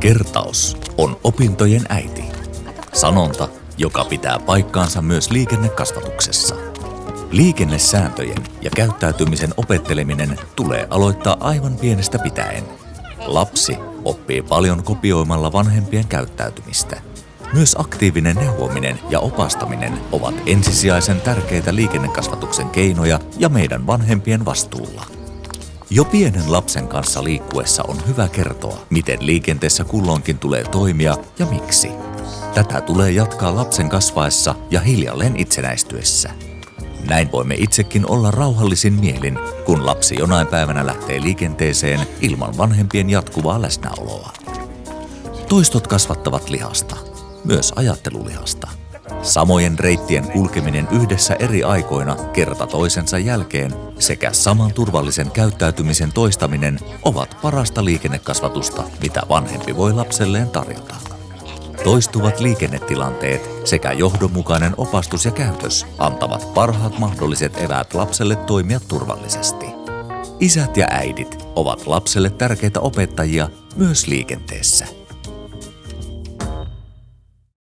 Kertaus on opintojen äiti. Sanonta, joka pitää paikkaansa myös liikennekasvatuksessa. Liikennesääntöjen ja käyttäytymisen opetteleminen tulee aloittaa aivan pienestä pitäen. Lapsi oppii paljon kopioimalla vanhempien käyttäytymistä. Myös aktiivinen neuvominen ja opastaminen ovat ensisijaisen tärkeitä liikennekasvatuksen keinoja ja meidän vanhempien vastuulla. Jo pienen lapsen kanssa liikkuessa on hyvä kertoa, miten liikenteessä kulloinkin tulee toimia ja miksi. Tätä tulee jatkaa lapsen kasvaessa ja hiljalleen itsenäistyessä. Näin voimme itsekin olla rauhallisin mielin, kun lapsi jonain päivänä lähtee liikenteeseen ilman vanhempien jatkuvaa läsnäoloa. Toistot kasvattavat lihasta, myös ajattelulihasta. Samojen reittien kulkeminen yhdessä eri aikoina kerta toisensa jälkeen sekä saman turvallisen käyttäytymisen toistaminen ovat parasta liikennekasvatusta, mitä vanhempi voi lapselleen tarjota. Toistuvat liikennetilanteet sekä johdonmukainen opastus ja käytös antavat parhaat mahdolliset eväät lapselle toimia turvallisesti. Isät ja äidit ovat lapselle tärkeitä opettajia myös liikenteessä.